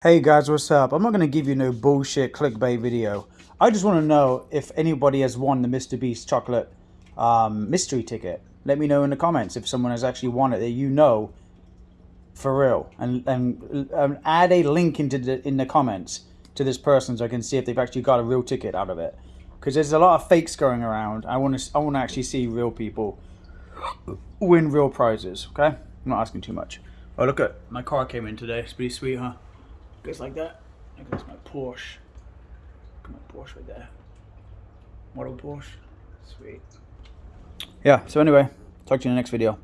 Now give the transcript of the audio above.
Hey guys, what's up? I'm not going to give you no bullshit clickbait video. I just want to know if anybody has won the Mr. Beast chocolate um, mystery ticket. Let me know in the comments if someone has actually won it that you know for real. And, and add a link into the, in the comments to this person so I can see if they've actually got a real ticket out of it. Because there's a lot of fakes going around. I want to I want to actually see real people win real prizes, okay? I'm not asking too much. Oh, look at my car came in today. It's pretty sweet, huh? Goes like that. Look, that's my Porsche. My Porsche right there. Model Porsche. Sweet. Yeah, so anyway, talk to you in the next video.